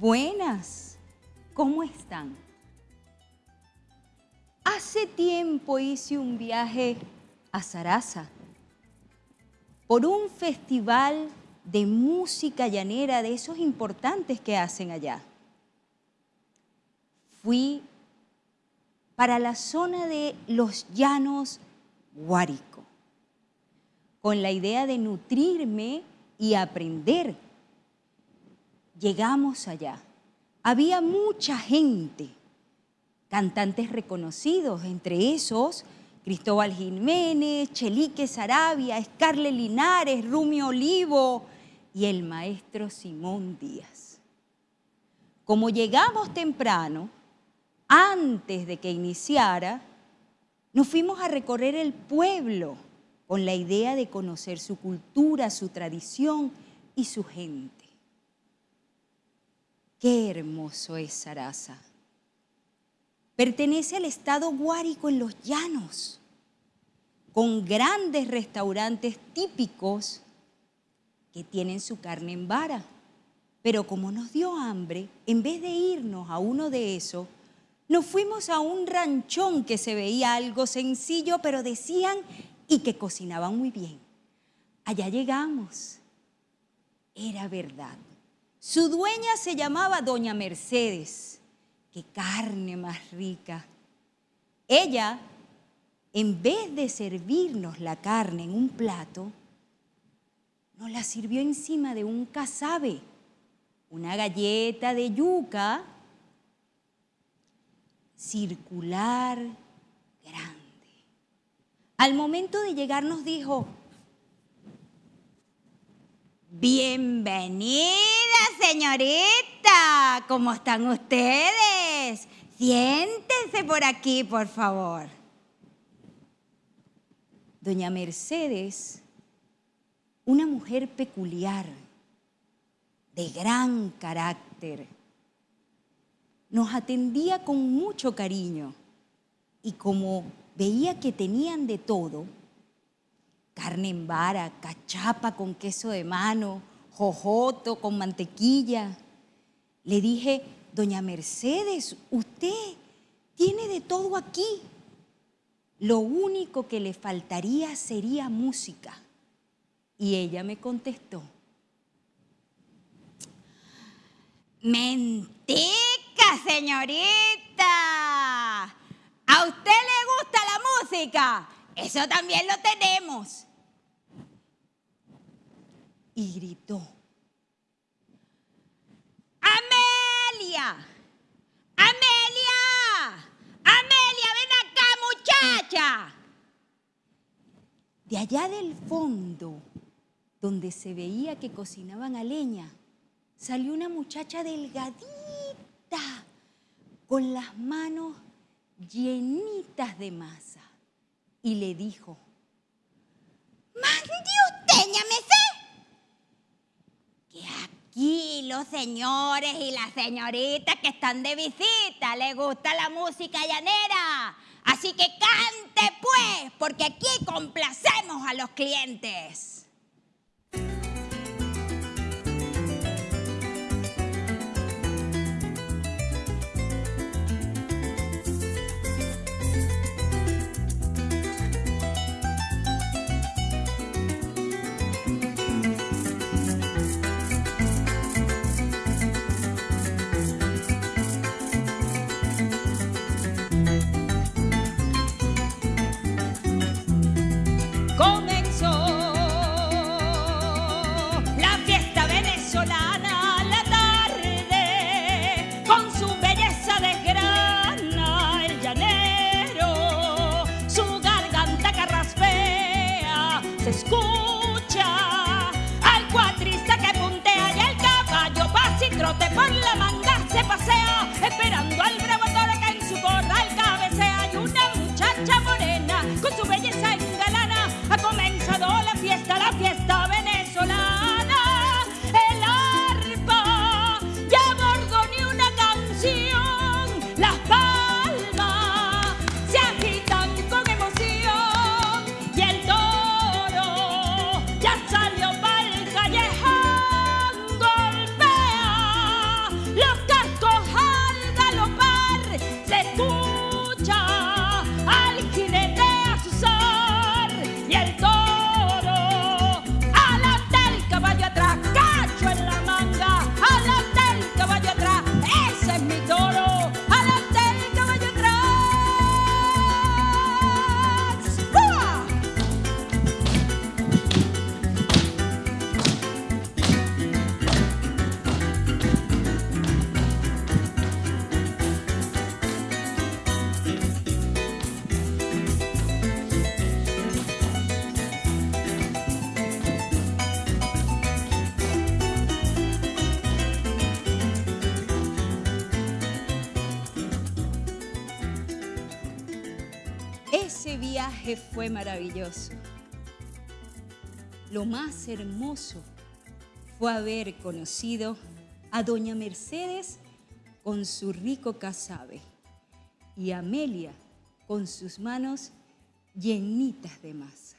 Buenas, ¿cómo están? Hace tiempo hice un viaje a Sarasa por un festival de música llanera de esos importantes que hacen allá. Fui para la zona de los llanos Guárico, con la idea de nutrirme y aprender. Llegamos allá. Había mucha gente, cantantes reconocidos, entre esos Cristóbal Jiménez, Chelique Sarabia, Scarle Linares, Rumio Olivo y el maestro Simón Díaz. Como llegamos temprano, antes de que iniciara, nos fuimos a recorrer el pueblo con la idea de conocer su cultura, su tradición y su gente. Qué hermoso es Sarasa. Pertenece al estado Guárico en los llanos, con grandes restaurantes típicos que tienen su carne en vara. Pero como nos dio hambre, en vez de irnos a uno de esos, nos fuimos a un ranchón que se veía algo sencillo, pero decían y que cocinaban muy bien. Allá llegamos. Era verdad. Su dueña se llamaba Doña Mercedes. ¡Qué carne más rica! Ella, en vez de servirnos la carne en un plato, nos la sirvió encima de un casabe, una galleta de yuca circular grande. Al momento de llegar nos dijo, bienvenida señorita, ¿cómo están ustedes? Siéntense por aquí, por favor. Doña Mercedes, una mujer peculiar, de gran carácter, nos atendía con mucho cariño y como veía que tenían de todo, carne en vara, cachapa con queso de mano, jojoto con mantequilla, le dije, doña Mercedes, usted tiene de todo aquí. Lo único que le faltaría sería música. Y ella me contestó, mentira señorita. ¿A usted le gusta la música? Eso también lo tenemos. Y gritó. Amelia, Amelia, Amelia, ven acá muchacha. De allá del fondo, donde se veía que cocinaban a leña, salió una muchacha delgadita con las manos llenitas de masa y le dijo, ¡Mande usted! Aquí los señores y las señoritas que están de visita les gusta la música llanera. Así que cante pues, porque aquí complacemos a los clientes. Consul. Ese viaje fue maravilloso. Lo más hermoso fue haber conocido a doña Mercedes con su rico casabe y Amelia con sus manos llenitas de masa.